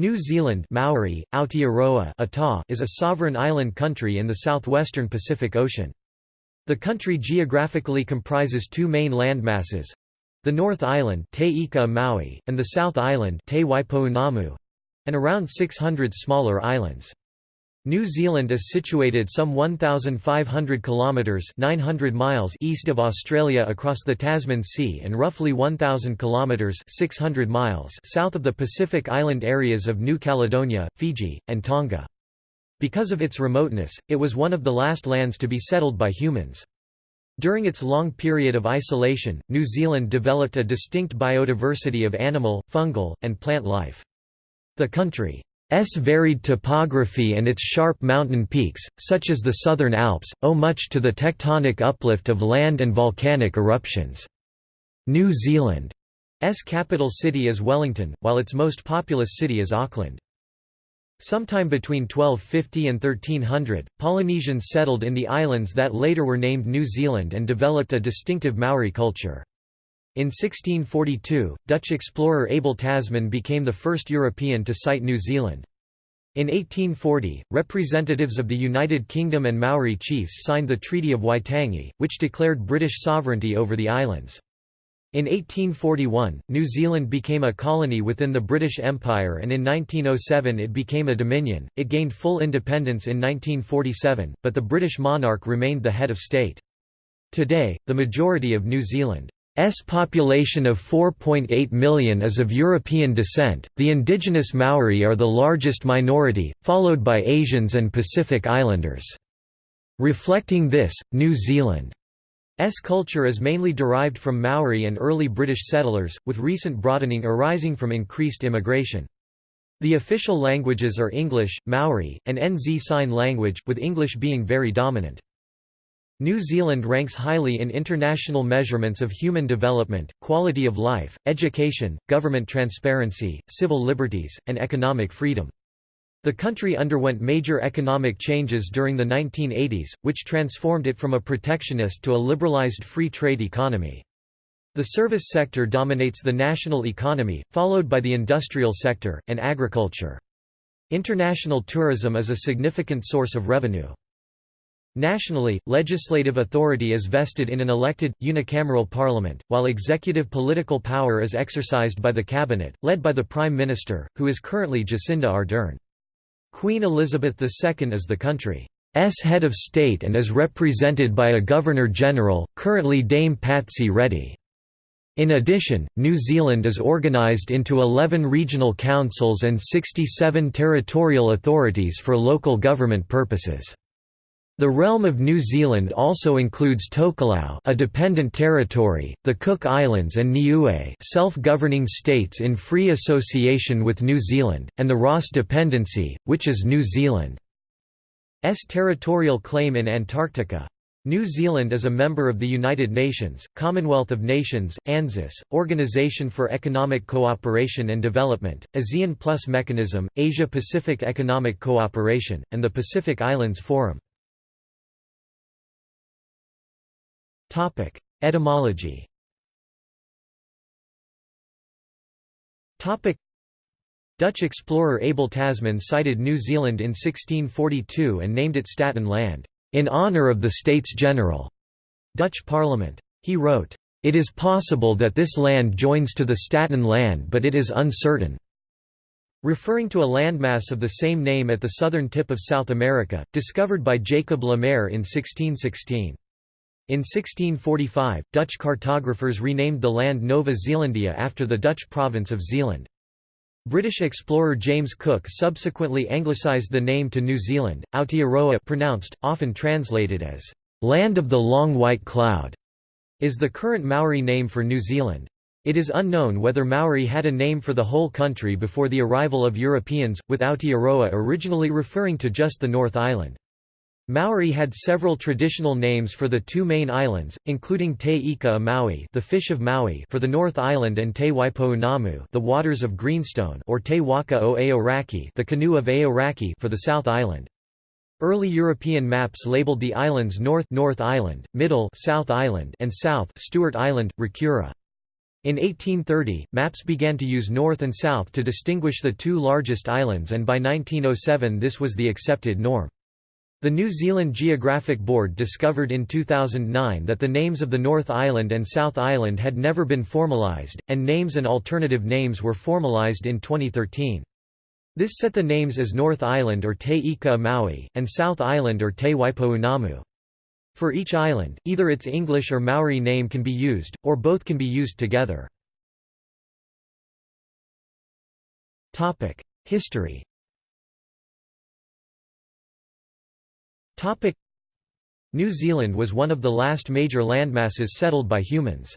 New Zealand Maori, Aotearoa Ata is a sovereign island country in the southwestern Pacific Ocean. The country geographically comprises two main landmasses the North Island Te Ika Maui, and the South Island Te and around 600 smaller islands. New Zealand is situated some 1,500 kilometres 900 miles east of Australia across the Tasman Sea and roughly 1,000 kilometres 600 miles south of the Pacific island areas of New Caledonia, Fiji, and Tonga. Because of its remoteness, it was one of the last lands to be settled by humans. During its long period of isolation, New Zealand developed a distinct biodiversity of animal, fungal, and plant life. The country S varied topography and its sharp mountain peaks, such as the Southern Alps, owe much to the tectonic uplift of land and volcanic eruptions. New Zealand's capital city is Wellington, while its most populous city is Auckland. Sometime between 1250 and 1300, Polynesians settled in the islands that later were named New Zealand and developed a distinctive Maori culture. In 1642, Dutch explorer Abel Tasman became the first European to sight New Zealand. In 1840, representatives of the United Kingdom and Maori chiefs signed the Treaty of Waitangi, which declared British sovereignty over the islands. In 1841, New Zealand became a colony within the British Empire and in 1907 it became a dominion. It gained full independence in 1947, but the British monarch remained the head of state. Today, the majority of New Zealand S population of 4.8 million is of European descent. The indigenous Maori are the largest minority, followed by Asians and Pacific Islanders. Reflecting this, New Zealand's culture is mainly derived from Maori and early British settlers, with recent broadening arising from increased immigration. The official languages are English, Maori, and NZ Sign Language, with English being very dominant. New Zealand ranks highly in international measurements of human development, quality of life, education, government transparency, civil liberties, and economic freedom. The country underwent major economic changes during the 1980s, which transformed it from a protectionist to a liberalised free trade economy. The service sector dominates the national economy, followed by the industrial sector, and agriculture. International tourism is a significant source of revenue. Nationally, legislative authority is vested in an elected, unicameral parliament, while executive political power is exercised by the cabinet, led by the Prime Minister, who is currently Jacinda Ardern. Queen Elizabeth II is the country's head of state and is represented by a Governor-General, currently Dame Patsy Reddy. In addition, New Zealand is organised into 11 regional councils and 67 territorial authorities for local government purposes. The realm of New Zealand also includes Tokelau a dependent territory, the Cook Islands and Niue self-governing states in free association with New Zealand, and the Ross Dependency, which is New Zealand's territorial claim in Antarctica. New Zealand is a member of the United Nations, Commonwealth of Nations, ANZUS, Organisation for Economic Cooperation and Development, ASEAN Plus Mechanism, Asia-Pacific Economic Cooperation, and the Pacific Islands Forum. Topic: Etymology. Topic: Dutch explorer Abel Tasman sighted New Zealand in 1642 and named it Staten Land, in honour of the States General. Dutch Parliament. He wrote, "It is possible that this land joins to the Staten Land but it is uncertain." referring to a landmass of the same name at the southern tip of South America, discovered by Jacob Le Maire in 1616. In 1645, Dutch cartographers renamed the land Nova Zeelandia after the Dutch province of Zeeland. British explorer James Cook subsequently anglicised the name to New Zealand, Aotearoa pronounced, often translated as, "'Land of the Long White Cloud' is the current Maori name for New Zealand. It is unknown whether Maori had a name for the whole country before the arrival of Europeans, with Aotearoa originally referring to just the North Island. Maori had several traditional names for the two main islands, including Te Ika Maui, the fish of Maui for the North Island and Te Waipounamu, the waters of Greenstone or Te Waka o Aoraki, the canoe of Aoraki for the South Island. Early European maps labeled the islands North North Island, Middle South Island and South Stewart Island, Rakiura. In 1830, maps began to use north and south to distinguish the two largest islands and by 1907 this was the accepted norm. The New Zealand Geographic Board discovered in 2009 that the names of the North Island and South Island had never been formalised, and names and alternative names were formalised in 2013. This set the names as North Island or Te Ika Maui, and South Island or Te Waipounamu. For each island, either its English or Maori name can be used, or both can be used together. History New Zealand was one of the last major landmasses settled by humans.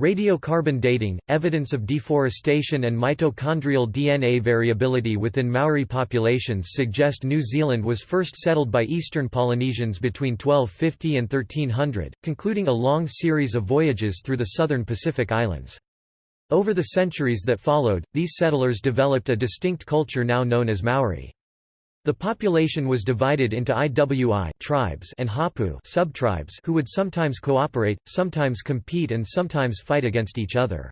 Radiocarbon dating, evidence of deforestation and mitochondrial DNA variability within Maori populations suggest New Zealand was first settled by Eastern Polynesians between 1250 and 1300, concluding a long series of voyages through the southern Pacific Islands. Over the centuries that followed, these settlers developed a distinct culture now known as Maori. The population was divided into IWI tribes and Hapu subtribes who would sometimes cooperate, sometimes compete and sometimes fight against each other.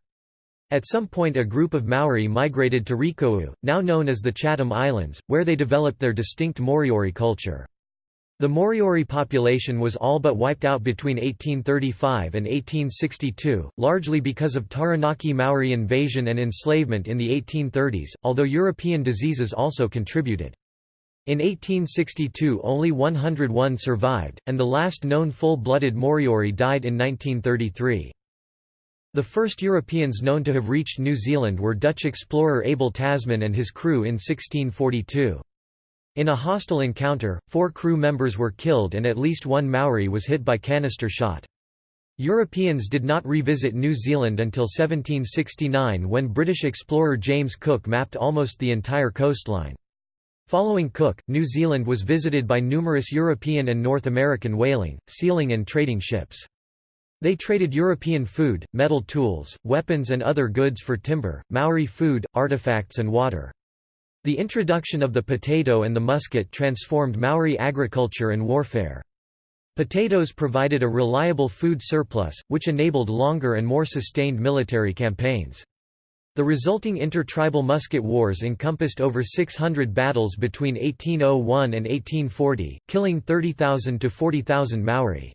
At some point a group of Maori migrated to Rēkohu, now known as the Chatham Islands, where they developed their distinct Moriori culture. The Moriori population was all but wiped out between 1835 and 1862, largely because of Taranaki Maori invasion and enslavement in the 1830s, although European diseases also contributed. In 1862 only 101 survived, and the last known full-blooded Moriori died in 1933. The first Europeans known to have reached New Zealand were Dutch explorer Abel Tasman and his crew in 1642. In a hostile encounter, four crew members were killed and at least one Maori was hit by canister shot. Europeans did not revisit New Zealand until 1769 when British explorer James Cook mapped almost the entire coastline. Following Cook, New Zealand was visited by numerous European and North American whaling, sealing and trading ships. They traded European food, metal tools, weapons and other goods for timber, Maori food, artifacts and water. The introduction of the potato and the musket transformed Maori agriculture and warfare. Potatoes provided a reliable food surplus, which enabled longer and more sustained military campaigns. The resulting intertribal musket wars encompassed over 600 battles between 1801 and 1840, killing 30,000 to 40,000 Maori.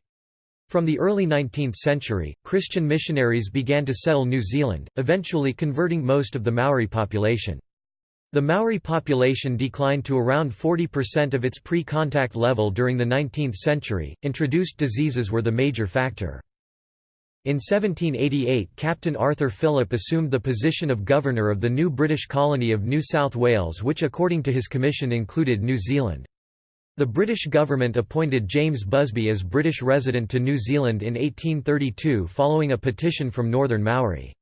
From the early 19th century, Christian missionaries began to settle New Zealand, eventually converting most of the Maori population. The Maori population declined to around 40% of its pre-contact level during the 19th century. Introduced diseases were the major factor. In 1788 Captain Arthur Phillip assumed the position of governor of the new British colony of New South Wales which according to his commission included New Zealand. The British government appointed James Busby as British resident to New Zealand in 1832 following a petition from Northern Maori.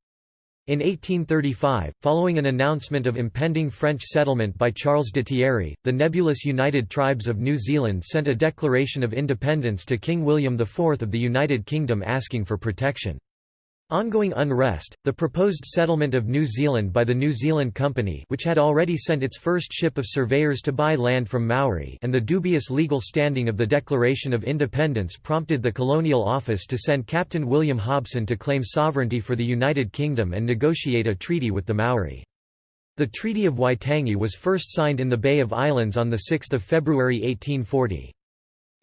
In 1835, following an announcement of impending French settlement by Charles de Thierry, the nebulous United Tribes of New Zealand sent a declaration of independence to King William IV of the United Kingdom asking for protection. Ongoing unrest, the proposed settlement of New Zealand by the New Zealand Company which had already sent its first ship of surveyors to buy land from Maori and the dubious legal standing of the Declaration of Independence prompted the Colonial Office to send Captain William Hobson to claim sovereignty for the United Kingdom and negotiate a treaty with the Maori. The Treaty of Waitangi was first signed in the Bay of Islands on 6 February 1840.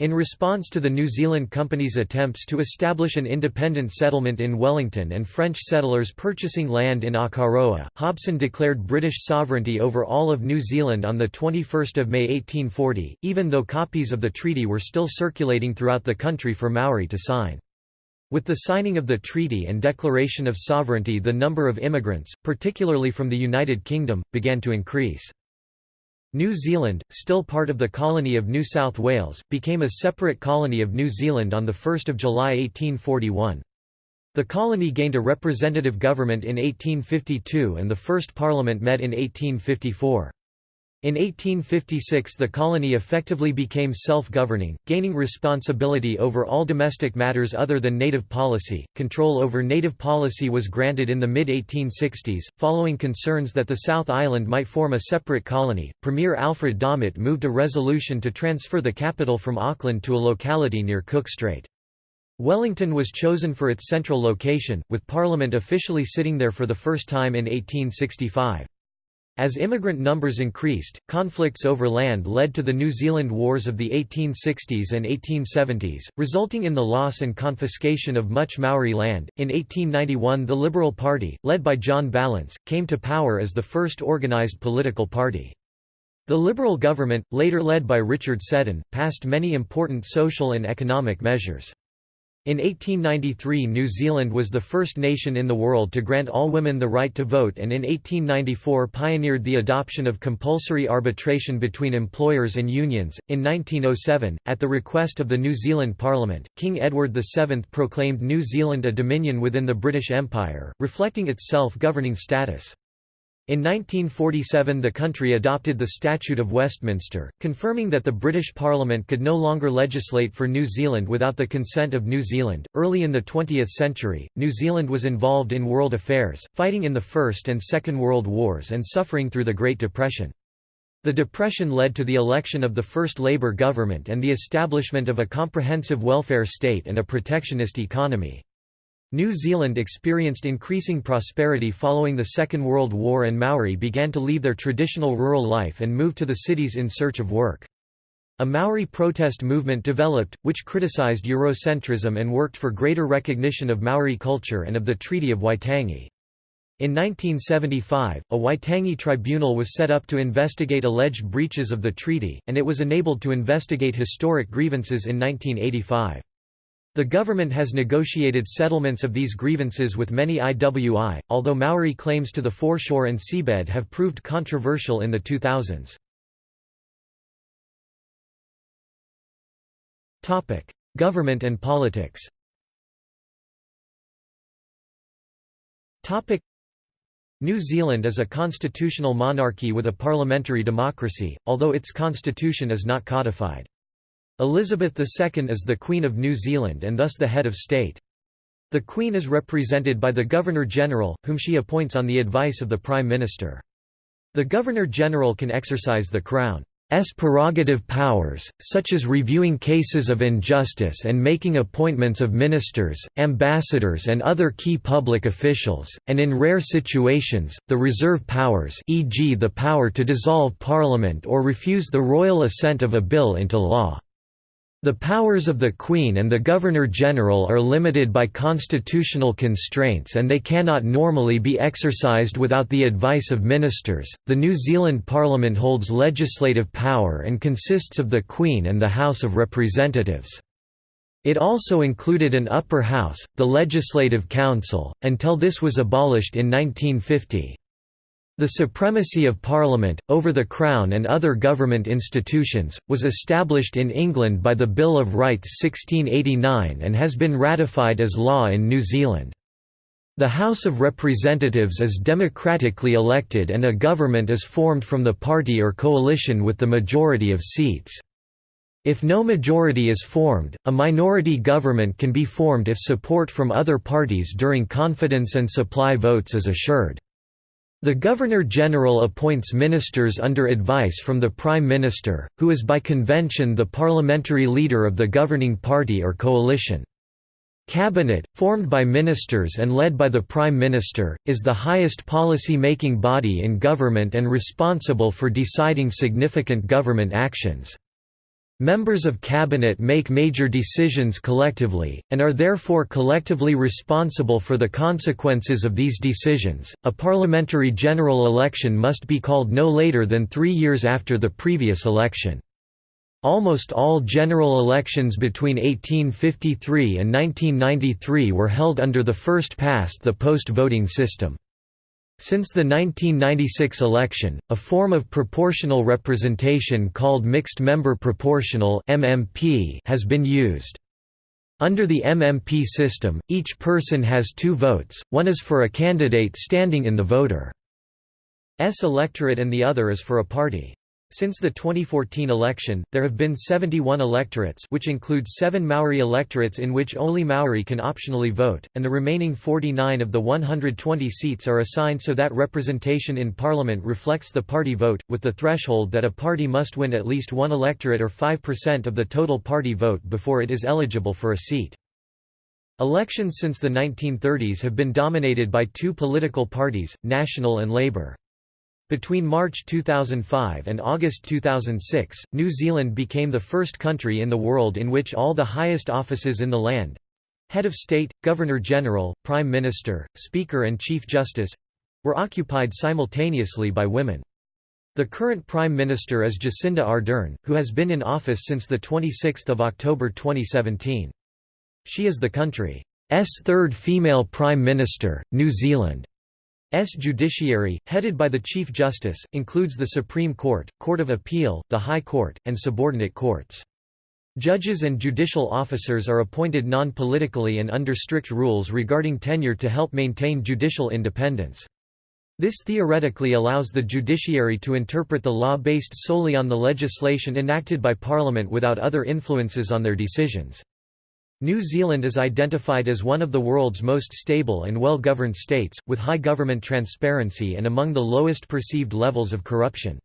In response to the New Zealand Company's attempts to establish an independent settlement in Wellington and French settlers purchasing land in Akaroa, Hobson declared British sovereignty over all of New Zealand on 21 May 1840, even though copies of the treaty were still circulating throughout the country for Maori to sign. With the signing of the treaty and declaration of sovereignty the number of immigrants, particularly from the United Kingdom, began to increase. New Zealand, still part of the colony of New South Wales, became a separate colony of New Zealand on 1 July 1841. The colony gained a representative government in 1852 and the first parliament met in 1854. In 1856 the colony effectively became self-governing, gaining responsibility over all domestic matters other than native policy. Control over native policy was granted in the mid-1860s, following concerns that the South Island might form a separate colony. Premier Alfred Domett moved a resolution to transfer the capital from Auckland to a locality near Cook Strait. Wellington was chosen for its central location, with Parliament officially sitting there for the first time in 1865. As immigrant numbers increased, conflicts over land led to the New Zealand Wars of the 1860s and 1870s, resulting in the loss and confiscation of much Maori land. In 1891, the Liberal Party, led by John Ballance, came to power as the first organised political party. The Liberal government, later led by Richard Seddon, passed many important social and economic measures. In 1893 New Zealand was the first nation in the world to grant all women the right to vote and in 1894 pioneered the adoption of compulsory arbitration between employers and unions. In 1907, at the request of the New Zealand Parliament, King Edward VII proclaimed New Zealand a dominion within the British Empire, reflecting its self-governing status. In 1947 the country adopted the Statute of Westminster, confirming that the British Parliament could no longer legislate for New Zealand without the consent of New Zealand. Early in the 20th century, New Zealand was involved in world affairs, fighting in the First and Second World Wars and suffering through the Great Depression. The Depression led to the election of the first Labour government and the establishment of a comprehensive welfare state and a protectionist economy. New Zealand experienced increasing prosperity following the Second World War and Maori began to leave their traditional rural life and move to the cities in search of work. A Maori protest movement developed, which criticised Eurocentrism and worked for greater recognition of Maori culture and of the Treaty of Waitangi. In 1975, a Waitangi tribunal was set up to investigate alleged breaches of the treaty, and it was enabled to investigate historic grievances in 1985. The government has negotiated settlements of these grievances with many IWI, although Maori claims to the foreshore and seabed have proved controversial in the 2000s. Government and politics New Zealand is a constitutional monarchy with a parliamentary democracy, although its constitution is not codified. Elizabeth II is the Queen of New Zealand and thus the head of state. The Queen is represented by the Governor-General, whom she appoints on the advice of the Prime Minister. The Governor-General can exercise the Crown's prerogative powers, such as reviewing cases of injustice and making appointments of ministers, ambassadors and other key public officials, and in rare situations, the reserve powers e.g. the power to dissolve Parliament or refuse the royal assent of a bill into law. The powers of the Queen and the Governor-General are limited by constitutional constraints and they cannot normally be exercised without the advice of ministers. The New Zealand Parliament holds legislative power and consists of the Queen and the House of Representatives. It also included an upper house, the Legislative Council, until this was abolished in 1950. The supremacy of Parliament, over the Crown and other government institutions, was established in England by the Bill of Rights 1689 and has been ratified as law in New Zealand. The House of Representatives is democratically elected and a government is formed from the party or coalition with the majority of seats. If no majority is formed, a minority government can be formed if support from other parties during confidence and supply votes is assured. The Governor-General appoints ministers under advice from the Prime Minister, who is by convention the parliamentary leader of the governing party or coalition. Cabinet, formed by ministers and led by the Prime Minister, is the highest policy-making body in government and responsible for deciding significant government actions. Members of cabinet make major decisions collectively, and are therefore collectively responsible for the consequences of these decisions. A parliamentary general election must be called no later than three years after the previous election. Almost all general elections between 1853 and 1993 were held under the first past the post voting system. Since the 1996 election, a form of proportional representation called mixed member proportional (MMP) has been used. Under the MMP system, each person has two votes, one is for a candidate standing in the voter's electorate and the other is for a party. Since the 2014 election, there have been 71 electorates which includes seven Maori electorates in which only Maori can optionally vote, and the remaining 49 of the 120 seats are assigned so that representation in parliament reflects the party vote, with the threshold that a party must win at least one electorate or 5% of the total party vote before it is eligible for a seat. Elections since the 1930s have been dominated by two political parties, National and Labour. Between March 2005 and August 2006, New Zealand became the first country in the world in which all the highest offices in the land—head of state, governor-general, prime minister, speaker and chief justice—were occupied simultaneously by women. The current Prime Minister is Jacinda Ardern, who has been in office since 26 October 2017. She is the country's third female Prime Minister. New Zealand's judiciary, headed by the Chief Justice, includes the Supreme Court, Court of Appeal, the High Court, and subordinate courts. Judges and judicial officers are appointed non-politically and under strict rules regarding tenure to help maintain judicial independence. This theoretically allows the judiciary to interpret the law based solely on the legislation enacted by Parliament without other influences on their decisions. New Zealand is identified as one of the world's most stable and well-governed states, with high government transparency and among the lowest perceived levels of corruption.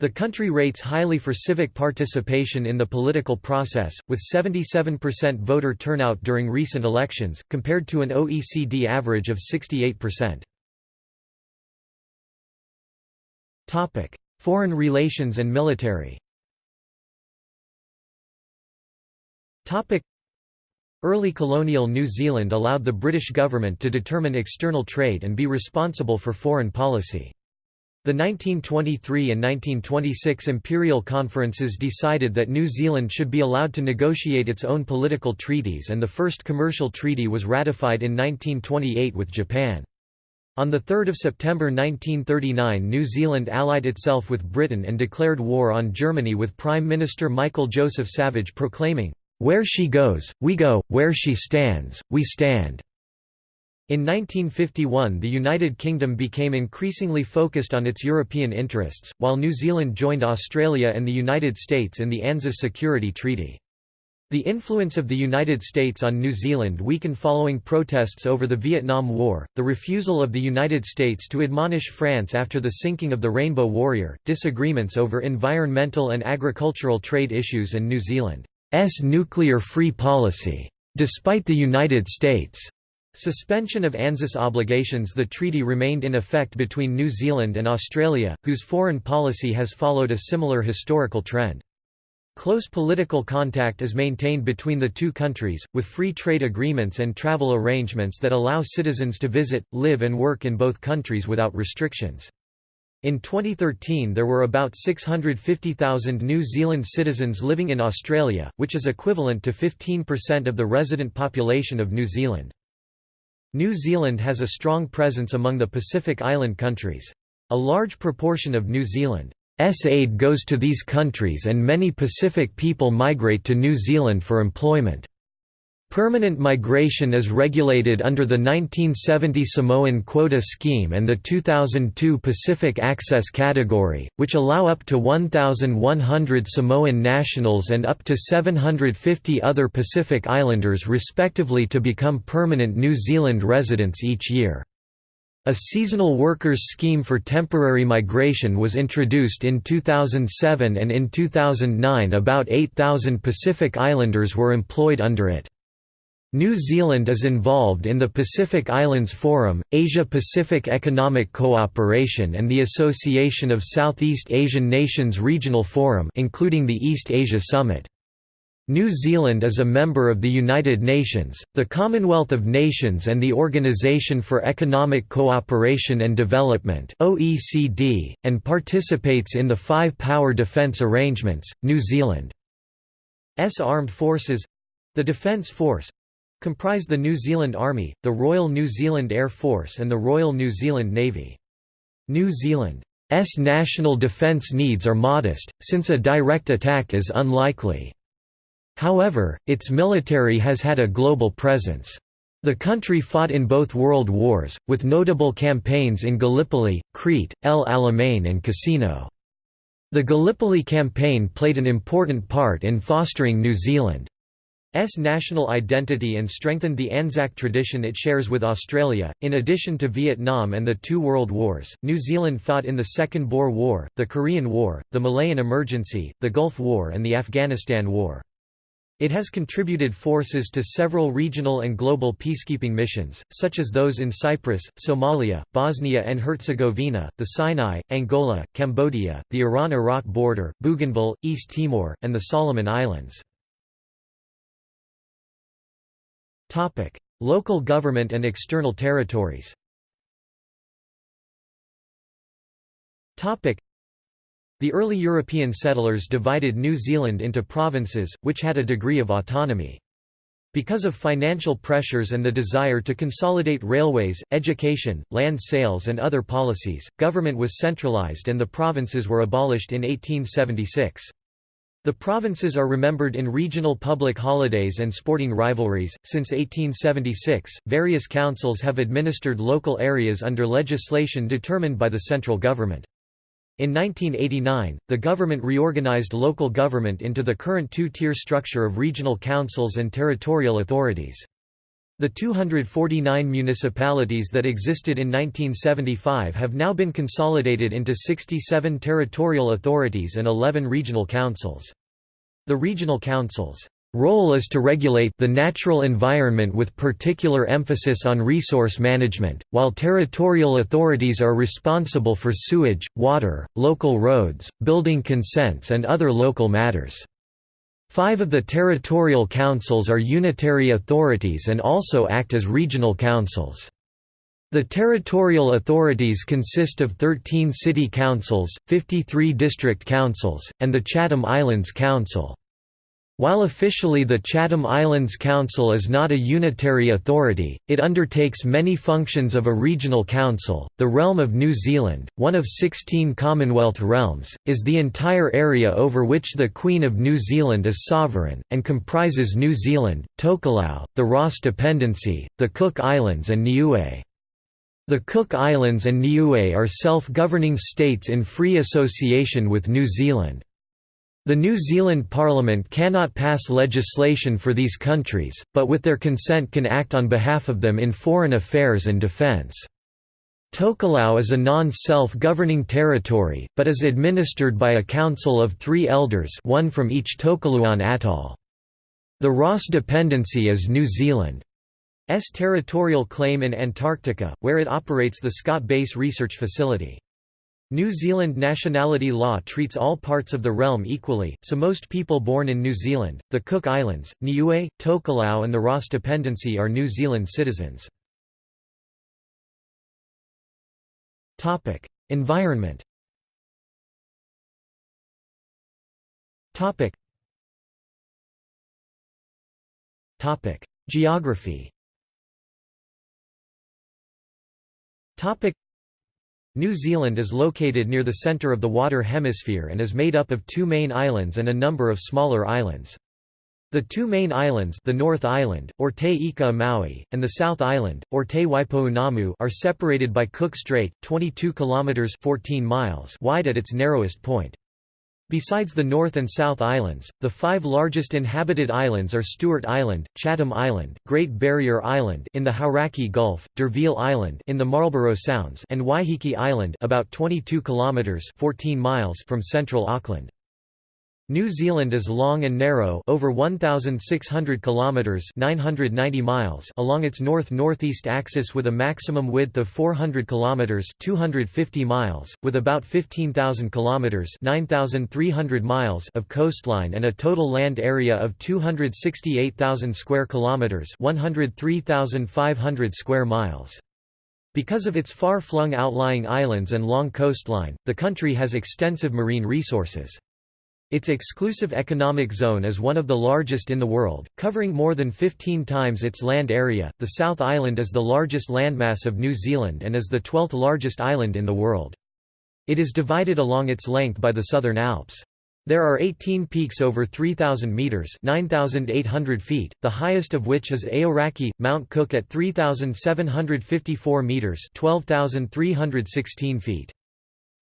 The country rates highly for civic participation in the political process, with 77% voter turnout during recent elections, compared to an OECD average of 68%. Foreign relations and military Early colonial New Zealand allowed the British government to determine external trade and be responsible for foreign policy. The 1923 and 1926 imperial conferences decided that New Zealand should be allowed to negotiate its own political treaties and the first commercial treaty was ratified in 1928 with Japan. On 3 September 1939 New Zealand allied itself with Britain and declared war on Germany with Prime Minister Michael Joseph Savage proclaiming, where she goes, we go, where she stands, we stand. In 1951 the United Kingdom became increasingly focused on its European interests, while New Zealand joined Australia and the United States in the ANZUS Security Treaty. The influence of the United States on New Zealand weakened following protests over the Vietnam War, the refusal of the United States to admonish France after the sinking of the Rainbow Warrior, disagreements over environmental and agricultural trade issues and New Zealand nuclear-free policy. Despite the United States' suspension of ANZUS obligations the treaty remained in effect between New Zealand and Australia, whose foreign policy has followed a similar historical trend. Close political contact is maintained between the two countries, with free trade agreements and travel arrangements that allow citizens to visit, live and work in both countries without restrictions. In 2013 there were about 650,000 New Zealand citizens living in Australia, which is equivalent to 15% of the resident population of New Zealand. New Zealand has a strong presence among the Pacific Island countries. A large proportion of New Zealand's aid goes to these countries and many Pacific people migrate to New Zealand for employment. Permanent migration is regulated under the 1970 Samoan Quota Scheme and the 2002 Pacific Access Category, which allow up to 1,100 Samoan nationals and up to 750 other Pacific Islanders respectively to become permanent New Zealand residents each year. A seasonal workers scheme for temporary migration was introduced in 2007 and in 2009 about 8,000 Pacific Islanders were employed under it. New Zealand is involved in the Pacific Islands Forum, Asia-Pacific Economic Cooperation and the Association of Southeast Asian Nations Regional Forum including the East Asia Summit. New Zealand is a member of the United Nations, the Commonwealth of Nations and the Organisation for Economic Cooperation and Development (OECD), and participates in the Five Power Defence Arrangements. New Zealand's armed forces, the Defence Force, comprise the New Zealand Army, the Royal New Zealand Air Force and the Royal New Zealand Navy. New Zealand's national defence needs are modest, since a direct attack is unlikely. However, its military has had a global presence. The country fought in both world wars, with notable campaigns in Gallipoli, Crete, El Alamein and Cassino. The Gallipoli campaign played an important part in fostering New Zealand S national identity and strengthened the Anzac tradition it shares with Australia. In addition to Vietnam and the two World Wars, New Zealand fought in the Second Boer War, the Korean War, the Malayan Emergency, the Gulf War, and the Afghanistan War. It has contributed forces to several regional and global peacekeeping missions, such as those in Cyprus, Somalia, Bosnia and Herzegovina, the Sinai, Angola, Cambodia, the Iran-Iraq border, Bougainville, East Timor, and the Solomon Islands. Local government and external territories the early European settlers divided New Zealand into provinces, which had a degree of autonomy. Because of financial pressures and the desire to consolidate railways, education, land sales and other policies, government was centralised and the provinces were abolished in 1876. The provinces are remembered in regional public holidays and sporting rivalries. Since 1876, various councils have administered local areas under legislation determined by the central government. In 1989, the government reorganized local government into the current two-tier structure of regional councils and territorial authorities. The 249 municipalities that existed in 1975 have now been consolidated into 67 territorial authorities and 11 regional councils. The regional councils role is to regulate the natural environment with particular emphasis on resource management, while territorial authorities are responsible for sewage, water, local roads, building consents and other local matters. Five of the territorial councils are unitary authorities and also act as regional councils. The territorial authorities consist of 13 city councils, 53 district councils, and the Chatham Islands Council. While officially the Chatham Islands Council is not a unitary authority, it undertakes many functions of a regional council. The realm of New Zealand, one of 16 Commonwealth realms, is the entire area over which the Queen of New Zealand is sovereign, and comprises New Zealand, Tokelau, the Ross Dependency, the Cook Islands, and Niue. The Cook Islands and Niue are self governing states in free association with New Zealand. The New Zealand Parliament cannot pass legislation for these countries, but with their consent can act on behalf of them in foreign affairs and defence. Tokelau is a non-self-governing territory, but is administered by a council of three elders one from each Tokelauan atoll. The Ross Dependency is New Zealand's territorial claim in Antarctica, where it operates the Scott Base Research Facility. New Zealand nationality law treats all parts of the realm equally, so most people born in New Zealand, the Cook Islands, Niue, Tokelau and the Ross Dependency are New Zealand citizens. Environment Geography New Zealand is located near the centre of the water hemisphere and is made up of two main islands and a number of smaller islands. The two main islands the North Island, or Te Ika Maui, and the South Island, or Te Waipounamu are separated by Cook Strait, 22 kilometres 14 miles wide at its narrowest point. Besides the North and South Islands, the five largest inhabited islands are Stewart Island, Chatham Island, Great Barrier Island in the Hauraki Gulf, D'Urville Island in the Marlborough Sounds and Waiheke Island about 22 kilometers 14 miles from central Auckland. New Zealand is long and narrow over 1600 kilometers 990 miles along its north-northeast axis with a maximum width of 400 kilometers 250 miles with about 15000 kilometers 9300 miles of coastline and a total land area of 268,000 square kilometers 103,500 square miles. Because of its far-flung outlying islands and long coastline, the country has extensive marine resources. Its exclusive economic zone is one of the largest in the world, covering more than 15 times its land area. The South Island is the largest landmass of New Zealand and is the 12th largest island in the world. It is divided along its length by the Southern Alps. There are 18 peaks over 3,000 metres 9,800 feet, the highest of which is Aoraki, Mount Cook at 3,754 metres 12,316 feet.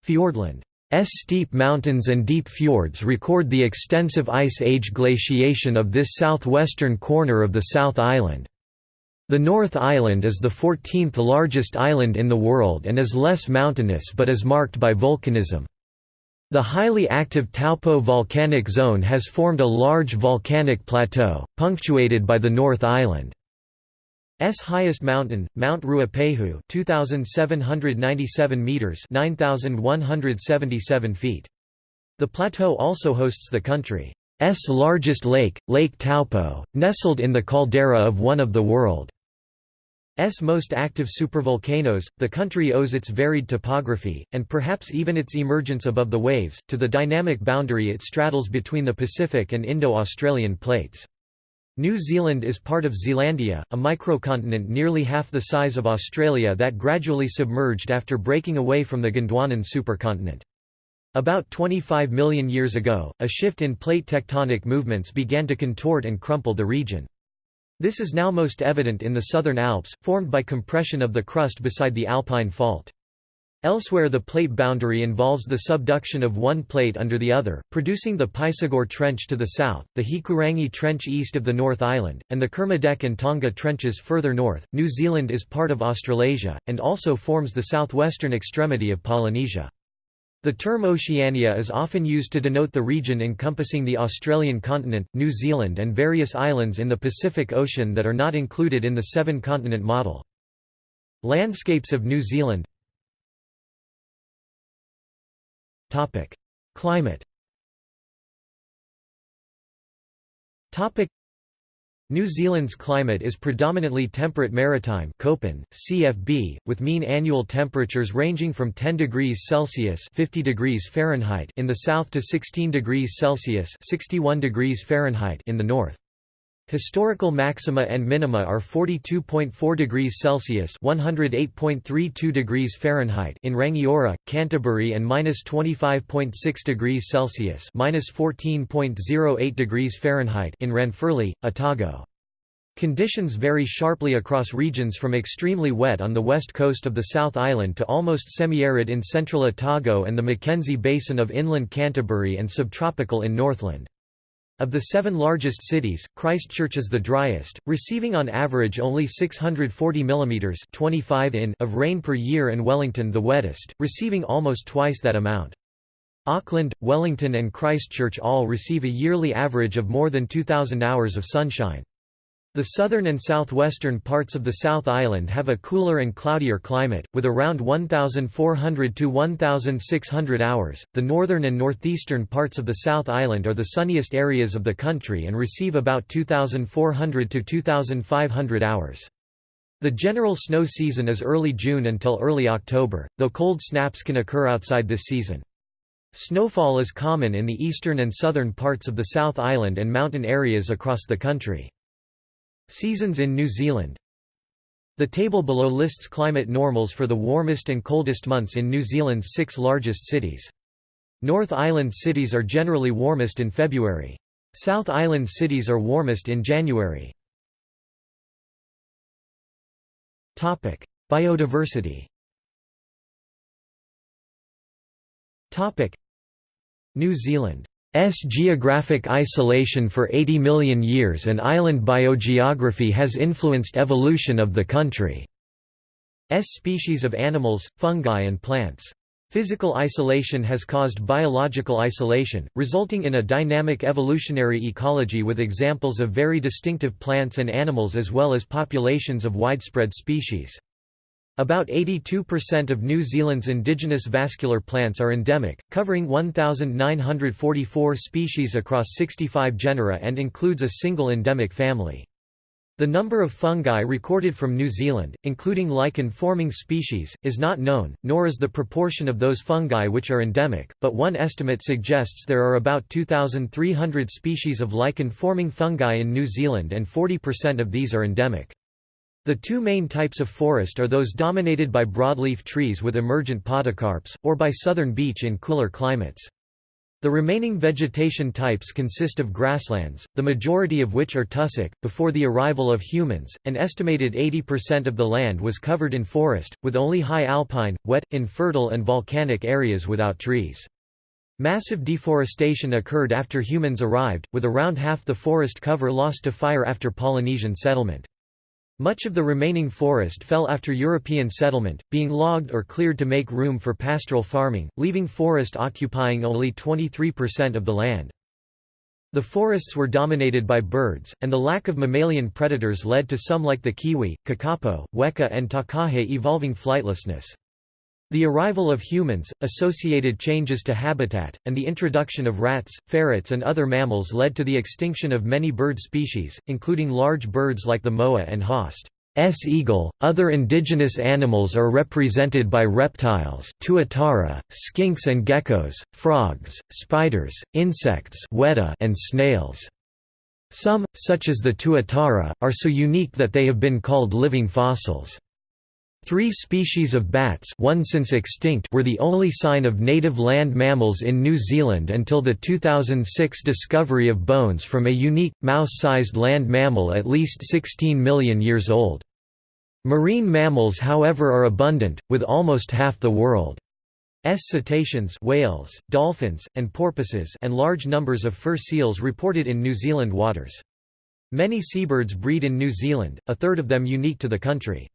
Fiordland S steep mountains and deep fjords record the extensive Ice Age glaciation of this southwestern corner of the South Island. The North Island is the 14th largest island in the world and is less mountainous but is marked by volcanism. The highly active Taupo volcanic zone has formed a large volcanic plateau, punctuated by the North Island. S highest mountain, Mount Ruapehu, 2797 meters, 9177 feet. The plateau also hosts the country's largest lake, Lake Taupo, nestled in the caldera of one of the world's most active supervolcanoes. The country owes its varied topography, and perhaps even its emergence above the waves, to the dynamic boundary it straddles between the Pacific and Indo-Australian plates. New Zealand is part of Zealandia, a microcontinent nearly half the size of Australia that gradually submerged after breaking away from the Gondwanan supercontinent. About 25 million years ago, a shift in plate tectonic movements began to contort and crumple the region. This is now most evident in the southern Alps, formed by compression of the crust beside the Alpine fault. Elsewhere the plate boundary involves the subduction of one plate under the other, producing the Puysegur Trench to the south, the Hikurangi Trench east of the North Island, and the Kermadec and Tonga Trenches further north. New Zealand is part of Australasia, and also forms the southwestern extremity of Polynesia. The term Oceania is often used to denote the region encompassing the Australian continent, New Zealand and various islands in the Pacific Ocean that are not included in the seven-continent model. Landscapes of New Zealand Climate. New Zealand's climate is predominantly temperate maritime Köppen, CFB, with mean annual temperatures ranging from 10 degrees Celsius 50 degrees Fahrenheit in the south to 16 degrees Celsius 61 degrees Fahrenheit in the north. Historical maxima and minima are 42.4 degrees Celsius (108.32 degrees Fahrenheit) in Rangiora, Canterbury, and -25.6 degrees Celsius (-14.08 degrees Fahrenheit) in Ranfurly, Otago. Conditions vary sharply across regions from extremely wet on the west coast of the South Island to almost semi-arid in central Otago and the Mackenzie Basin of inland Canterbury and subtropical in Northland. Of the seven largest cities, Christchurch is the driest, receiving on average only 640 mm 25 in of rain per year and Wellington the wettest, receiving almost twice that amount. Auckland, Wellington and Christchurch all receive a yearly average of more than 2,000 hours of sunshine. The southern and southwestern parts of the South Island have a cooler and cloudier climate, with around 1,400 to 1,600 hours. The northern and northeastern parts of the South Island are the sunniest areas of the country and receive about 2,400 to 2,500 hours. The general snow season is early June until early October, though cold snaps can occur outside this season. Snowfall is common in the eastern and southern parts of the South Island and mountain areas across the country. Seasons in New Zealand The table below lists climate normals for the warmest and coldest months in New Zealand's six largest cities. North Island cities are generally warmest in February. South Island cities are warmest in January. Topic: Biodiversity Topic: New Zealand S geographic isolation for 80 million years and island biogeography has influenced evolution of the country. S species of animals, fungi and plants. Physical isolation has caused biological isolation, resulting in a dynamic evolutionary ecology with examples of very distinctive plants and animals as well as populations of widespread species. About 82% of New Zealand's indigenous vascular plants are endemic, covering 1,944 species across 65 genera and includes a single endemic family. The number of fungi recorded from New Zealand, including lichen-forming species, is not known, nor is the proportion of those fungi which are endemic, but one estimate suggests there are about 2,300 species of lichen-forming fungi in New Zealand and 40% of these are endemic. The two main types of forest are those dominated by broadleaf trees with emergent podocarps, or by southern beech in cooler climates. The remaining vegetation types consist of grasslands, the majority of which are tussock. Before the arrival of humans, an estimated 80% of the land was covered in forest, with only high alpine, wet, infertile, and volcanic areas without trees. Massive deforestation occurred after humans arrived, with around half the forest cover lost to fire after Polynesian settlement. Much of the remaining forest fell after European settlement, being logged or cleared to make room for pastoral farming, leaving forest occupying only 23% of the land. The forests were dominated by birds, and the lack of mammalian predators led to some like the kiwi, kakapo, weka and takahe evolving flightlessness. The arrival of humans, associated changes to habitat, and the introduction of rats, ferrets and other mammals led to the extinction of many bird species, including large birds like the moa and Haast. S eagle. Other indigenous animals are represented by reptiles, tuatara, skinks and geckos, frogs, spiders, insects, and snails. Some, such as the tuatara, are so unique that they have been called living fossils. Three species of bats one since extinct were the only sign of native land mammals in New Zealand until the 2006 discovery of bones from a unique, mouse-sized land mammal at least 16 million years old. Marine mammals however are abundant, with almost half the world's cetaceans whales, dolphins, and porpoises and large numbers of fur seals reported in New Zealand waters. Many seabirds breed in New Zealand, a third of them unique to the country.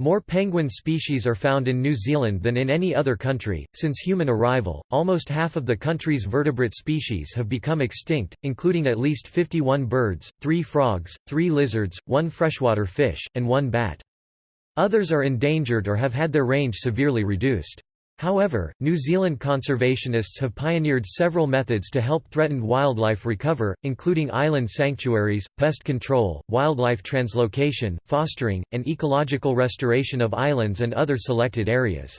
More penguin species are found in New Zealand than in any other country. Since human arrival, almost half of the country's vertebrate species have become extinct, including at least 51 birds, 3 frogs, 3 lizards, 1 freshwater fish, and 1 bat. Others are endangered or have had their range severely reduced. However, New Zealand conservationists have pioneered several methods to help threatened wildlife recover, including island sanctuaries, pest control, wildlife translocation, fostering, and ecological restoration of islands and other selected areas.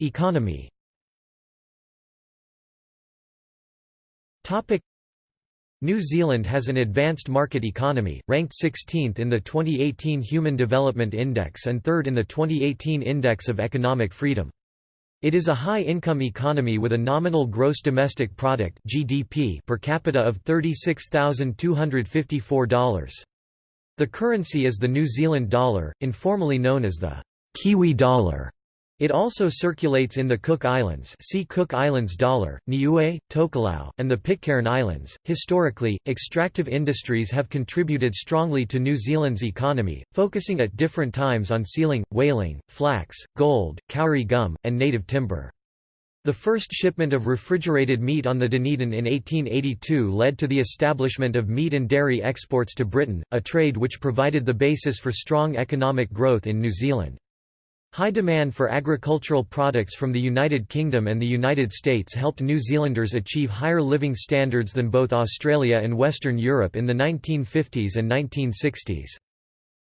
Economy New Zealand has an advanced market economy, ranked 16th in the 2018 Human Development Index and 3rd in the 2018 Index of Economic Freedom. It is a high-income economy with a nominal gross domestic product (GDP) per capita of $36,254. The currency is the New Zealand dollar, informally known as the Kiwi dollar. It also circulates in the Cook Islands see Cook Islands dollar, Niue, Tokelau, and the Pitcairn Islands. Historically, extractive industries have contributed strongly to New Zealand's economy, focusing at different times on sealing, whaling, flax, gold, kauri gum, and native timber. The first shipment of refrigerated meat on the Dunedin in 1882 led to the establishment of meat and dairy exports to Britain, a trade which provided the basis for strong economic growth in New Zealand. High demand for agricultural products from the United Kingdom and the United States helped New Zealanders achieve higher living standards than both Australia and Western Europe in the 1950s and 1960s.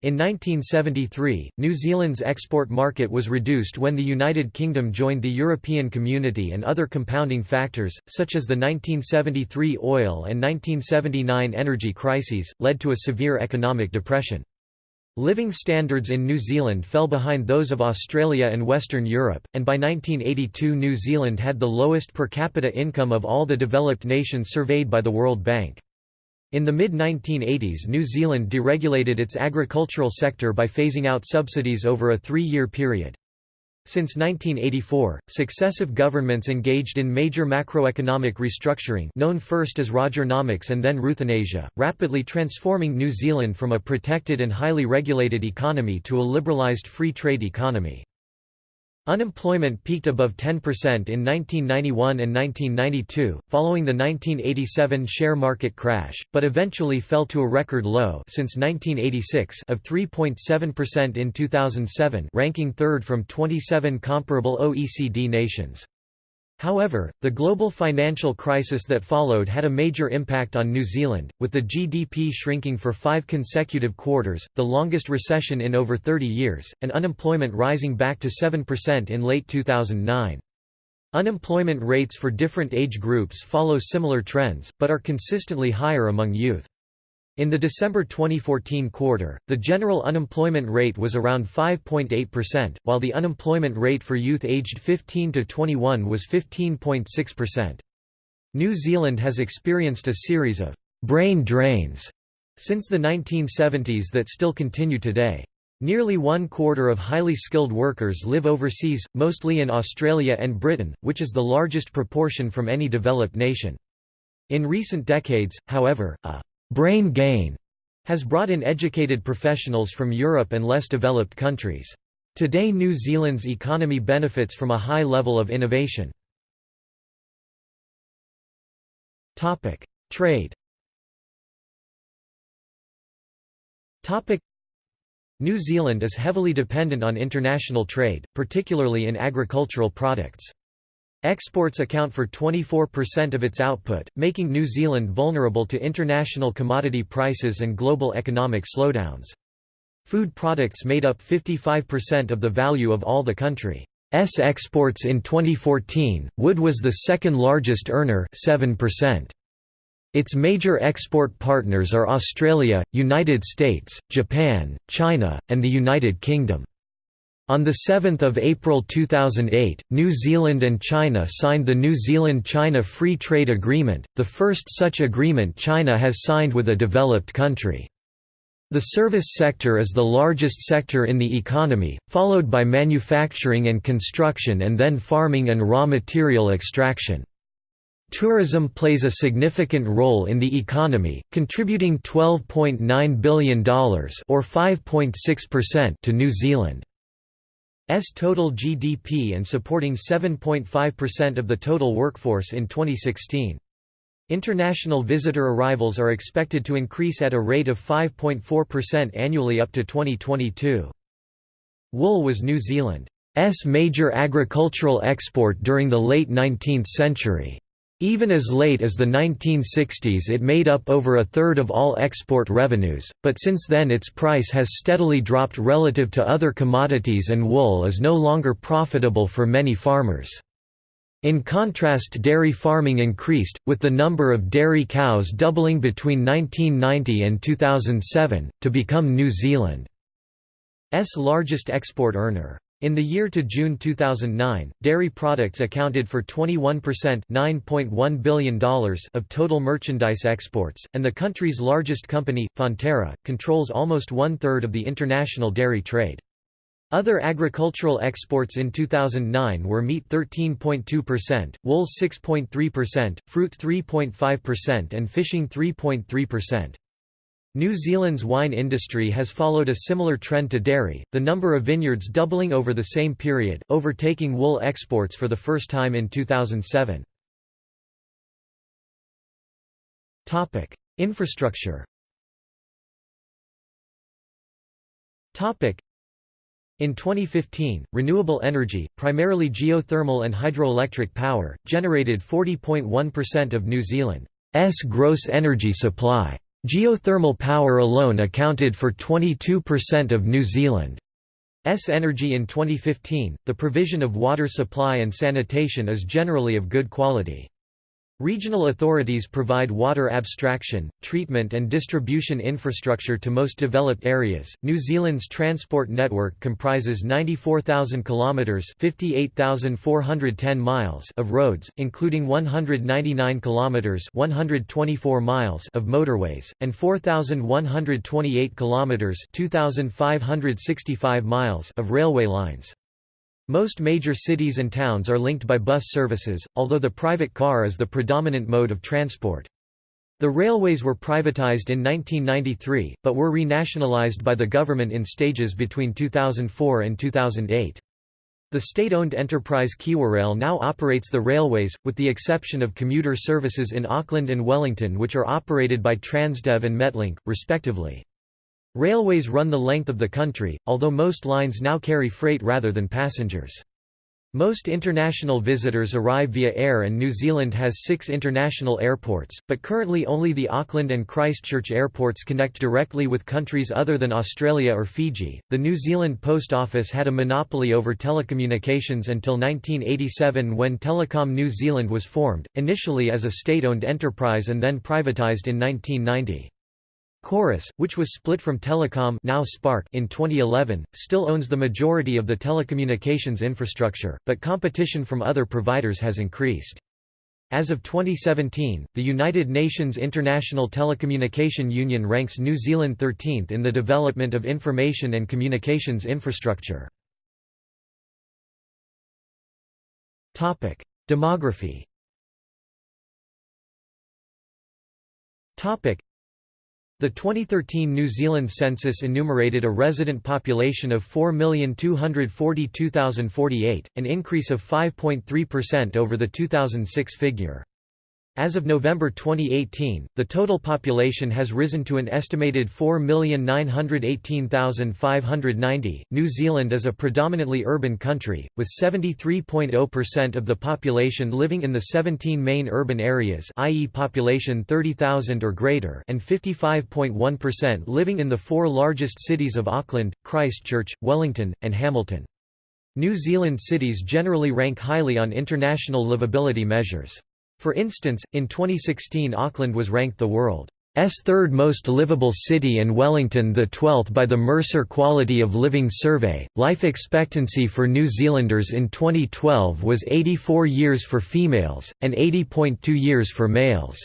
In 1973, New Zealand's export market was reduced when the United Kingdom joined the European Community and other compounding factors, such as the 1973 oil and 1979 energy crises, led to a severe economic depression. Living standards in New Zealand fell behind those of Australia and Western Europe, and by 1982 New Zealand had the lowest per capita income of all the developed nations surveyed by the World Bank. In the mid-1980s New Zealand deregulated its agricultural sector by phasing out subsidies over a three-year period. Since 1984, successive governments engaged in major macroeconomic restructuring known first as Rogernomics and then Ruthanasia, rapidly transforming New Zealand from a protected and highly regulated economy to a liberalised free trade economy. Unemployment peaked above 10% in 1991 and 1992, following the 1987 share market crash, but eventually fell to a record low since 1986 of 3.7% in 2007 ranking third from 27 comparable OECD nations. However, the global financial crisis that followed had a major impact on New Zealand, with the GDP shrinking for five consecutive quarters, the longest recession in over 30 years, and unemployment rising back to 7% in late 2009. Unemployment rates for different age groups follow similar trends, but are consistently higher among youth. In the December 2014 quarter, the general unemployment rate was around 5.8%, while the unemployment rate for youth aged 15 to 21 was 15.6%. New Zealand has experienced a series of brain drains since the 1970s that still continue today. Nearly one quarter of highly skilled workers live overseas, mostly in Australia and Britain, which is the largest proportion from any developed nation. In recent decades, however, a brain gain has brought in educated professionals from Europe and less developed countries. Today New Zealand's economy benefits from a high level of innovation. Trade New Zealand is heavily dependent on international trade, particularly in agricultural products. Exports account for 24% of its output, making New Zealand vulnerable to international commodity prices and global economic slowdowns. Food products made up 55% of the value of all the country's exports in 2014. Wood was the second largest earner, 7%. Its major export partners are Australia, United States, Japan, China, and the United Kingdom. On 7 April 2008, New Zealand and China signed the New Zealand-China Free Trade Agreement, the first such agreement China has signed with a developed country. The service sector is the largest sector in the economy, followed by manufacturing and construction and then farming and raw material extraction. Tourism plays a significant role in the economy, contributing $12.9 billion or 5.6% to New Zealand's total GDP and supporting 7.5% of the total workforce in 2016. International visitor arrivals are expected to increase at a rate of 5.4% annually up to 2022. Wool was New Zealand's major agricultural export during the late 19th century. Even as late as the 1960s it made up over a third of all export revenues, but since then its price has steadily dropped relative to other commodities and wool is no longer profitable for many farmers. In contrast dairy farming increased, with the number of dairy cows doubling between 1990 and 2007, to become New Zealand's largest export earner. In the year to June 2009, dairy products accounted for 21% $9.1 billion of total merchandise exports, and the country's largest company, Fonterra, controls almost one-third of the international dairy trade. Other agricultural exports in 2009 were meat 13.2%, wool 6.3%, fruit 3.5% and fishing 3.3%. New Zealand's wine industry has followed a similar trend to dairy, the number of vineyards doubling over the same period, overtaking wool exports for the first time in 2007. Topic: Infrastructure Topic: in 2015, renewable energy, primarily geothermal and hydroelectric power, generated 40.1% of New Zealand's gross energy supply. Geothermal power alone accounted for 22% of New Zealand's energy in 2015. The provision of water supply and sanitation is generally of good quality. Regional authorities provide water abstraction, treatment and distribution infrastructure to most developed areas. New Zealand's transport network comprises 94,000 kilometers, 58,410 miles of roads, including 199 kilometers, 124 miles of motorways and 4,128 kilometers, 2,565 miles of railway lines. Most major cities and towns are linked by bus services, although the private car is the predominant mode of transport. The railways were privatised in 1993, but were renationalised by the government in stages between 2004 and 2008. The state-owned enterprise KiwiRail now operates the railways, with the exception of commuter services in Auckland and Wellington which are operated by Transdev and Metlink, respectively. Railways run the length of the country, although most lines now carry freight rather than passengers. Most international visitors arrive via air and New Zealand has six international airports, but currently only the Auckland and Christchurch airports connect directly with countries other than Australia or Fiji. The New Zealand Post Office had a monopoly over telecommunications until 1987 when Telecom New Zealand was formed, initially as a state owned enterprise and then privatised in 1990. Chorus, which was split from Telecom now Spark in 2011, still owns the majority of the telecommunications infrastructure, but competition from other providers has increased. As of 2017, the United Nations International Telecommunication Union ranks New Zealand 13th in the development of information and communications infrastructure. Demography The 2013 New Zealand census enumerated a resident population of 4,242,048, an increase of 5.3% over the 2006 figure. As of November 2018, the total population has risen to an estimated 4,918,590. New Zealand is a predominantly urban country, with 73.0% of the population living in the 17 main urban areas, i.e., population 30,000 or greater, and 55.1% living in the four largest cities of Auckland, Christchurch, Wellington, and Hamilton. New Zealand cities generally rank highly on international livability measures. For instance, in 2016 Auckland was ranked the world's third most livable city and Wellington the 12th by the Mercer Quality of Living Survey. Life expectancy for New Zealanders in 2012 was 84 years for females, and 80.2 years for males.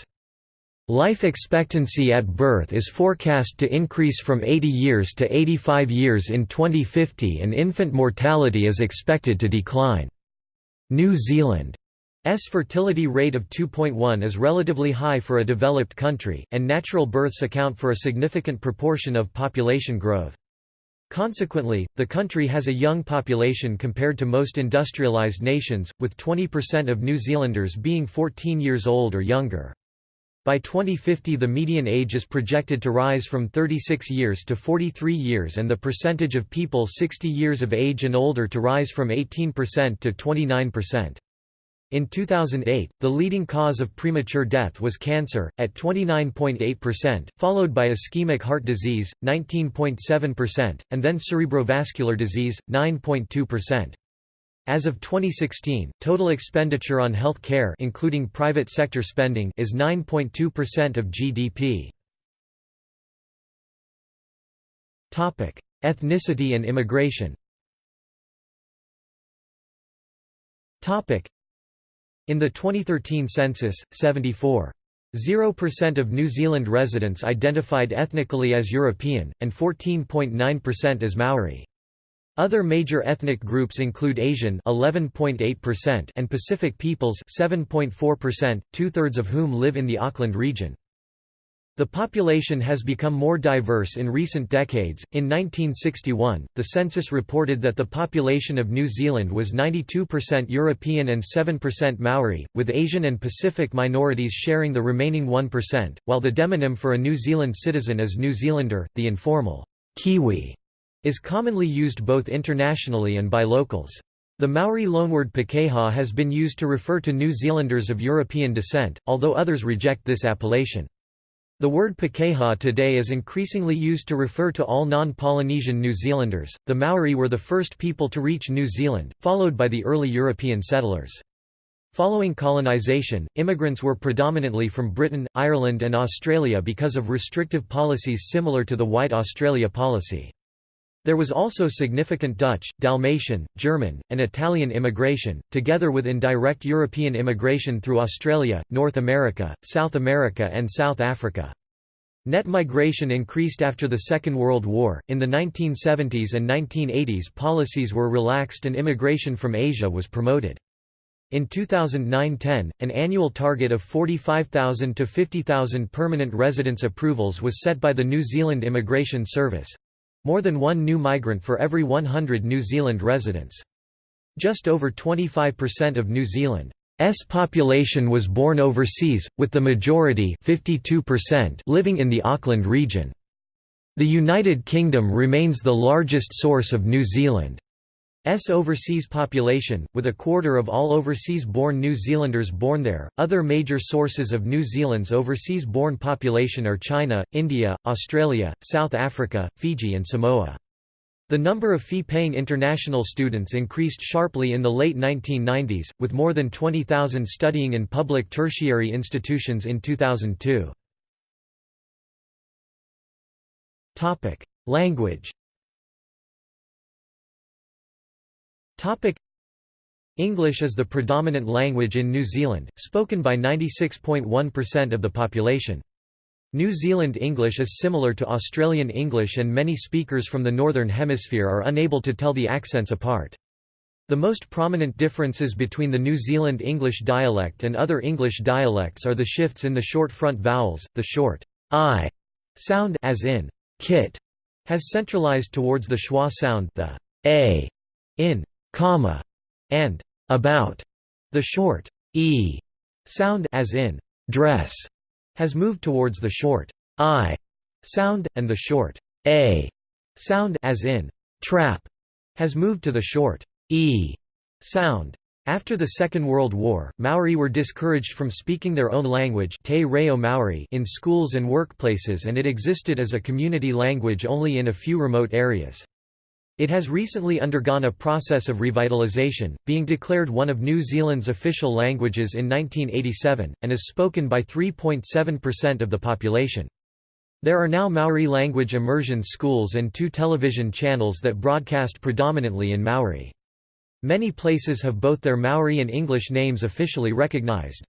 Life expectancy at birth is forecast to increase from 80 years to 85 years in 2050 and infant mortality is expected to decline. New Zealand S fertility rate of 2.1 is relatively high for a developed country, and natural births account for a significant proportion of population growth. Consequently, the country has a young population compared to most industrialized nations, with 20% of New Zealanders being 14 years old or younger. By 2050 the median age is projected to rise from 36 years to 43 years and the percentage of people 60 years of age and older to rise from 18% to 29%. In 2008, the leading cause of premature death was cancer, at 29.8%, followed by ischemic heart disease, 19.7%, and then cerebrovascular disease, 9.2%. As of 2016, total expenditure on health care including private sector spending is 9.2% of GDP. Ethnicity and immigration in the 2013 census, 74.0% of New Zealand residents identified ethnically as European, and 14.9% as Maori. Other major ethnic groups include Asian 11.8% and Pacific peoples 7.4%, two-thirds of whom live in the Auckland region. The population has become more diverse in recent decades. In 1961, the census reported that the population of New Zealand was 92% European and 7% Maori, with Asian and Pacific minorities sharing the remaining 1%, while the demonym for a New Zealand citizen is New Zealander. The informal Kiwi is commonly used both internationally and by locals. The Maori loanword Pakeha has been used to refer to New Zealanders of European descent, although others reject this appellation. The word Pakeha today is increasingly used to refer to all non-Polynesian New Zealanders. The Maori were the first people to reach New Zealand, followed by the early European settlers. Following colonisation, immigrants were predominantly from Britain, Ireland and Australia because of restrictive policies similar to the White Australia policy. There was also significant Dutch, Dalmatian, German, and Italian immigration, together with indirect European immigration through Australia, North America, South America, and South Africa. Net migration increased after the Second World War. In the 1970s and 1980s, policies were relaxed and immigration from Asia was promoted. In 2009–10, an annual target of 45,000 to 50,000 permanent residence approvals was set by the New Zealand Immigration Service. More than one new migrant for every 100 New Zealand residents. Just over 25% of New Zealand's population was born overseas, with the majority living in the Auckland region. The United Kingdom remains the largest source of New Zealand S overseas population, with a quarter of all overseas-born New Zealanders born there. Other major sources of New Zealand's overseas-born population are China, India, Australia, South Africa, Fiji and Samoa. The number of fee-paying international students increased sharply in the late 1990s, with more than 20,000 studying in public tertiary institutions in 2002. Language Topic English is the predominant language in New Zealand, spoken by 96.1% of the population. New Zealand English is similar to Australian English and many speakers from the Northern Hemisphere are unable to tell the accents apart. The most prominent differences between the New Zealand English dialect and other English dialects are the shifts in the short front vowels, the short i sound as in kit has centralized towards the schwa sound the a in comma and about the short e sound as in dress has moved towards the short i sound and the short a sound as in trap has moved to the short e sound after the Second World War, Maori were discouraged from speaking their own language Te Reo Maori in schools and workplaces and it existed as a community language only in a few remote areas. It has recently undergone a process of revitalisation, being declared one of New Zealand's official languages in 1987, and is spoken by 3.7% of the population. There are now Maori language immersion schools and two television channels that broadcast predominantly in Maori. Many places have both their Maori and English names officially recognized.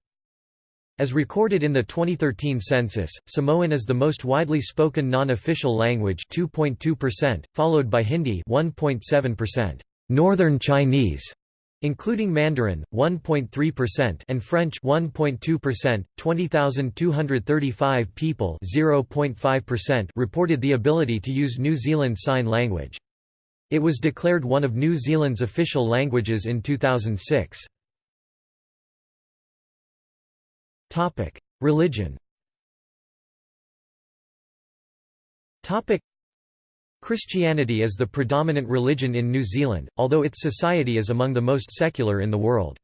As recorded in the 2013 census, Samoan is the most widely spoken non-official language 2.2%, followed by Hindi 1.7%, Northern Chinese including Mandarin 1.3% and French 1.2%. 20,235 people 0.5% reported the ability to use New Zealand Sign Language. It was declared one of New Zealand's official languages in 2006. Topic: Religion. Topic: Christianity is the predominant religion in New Zealand, although its society is among the most secular in the world.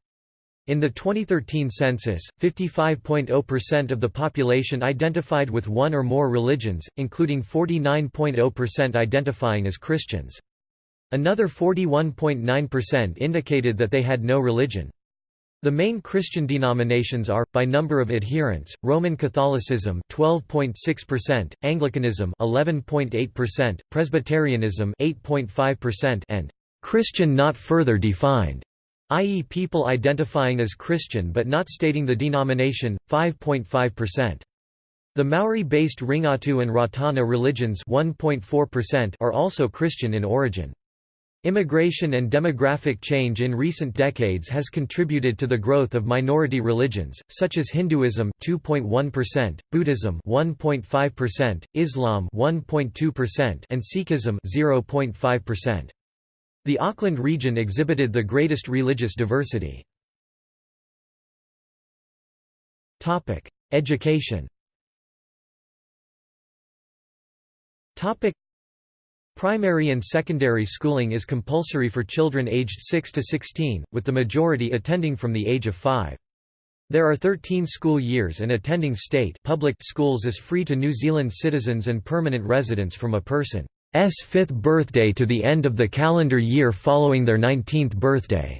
In the 2013 census, 55.0% of the population identified with one or more religions, including 49.0% identifying as Christians. Another 41.9% indicated that they had no religion. The main Christian denominations are, by number of adherents, Roman Catholicism 12.6%, Anglicanism 11.8%, Presbyterianism 8.5%, and Christian not further defined, i.e. people identifying as Christian but not stating the denomination, 5.5%. The Maori-based Ringatu and Ratana religions 1.4% are also Christian in origin. Immigration and demographic change in recent decades has contributed to the growth of minority religions, such as Hinduism 2.1%, Buddhism 1.5%, Islam 1.2%, and Sikhism 0.5%. The Auckland region exhibited the greatest religious diversity. Topic: Education. Topic: Primary and secondary schooling is compulsory for children aged 6 to 16, with the majority attending from the age of 5. There are 13 school years and attending state public schools is free to New Zealand citizens and permanent residents from a person's fifth birthday to the end of the calendar year following their 19th birthday.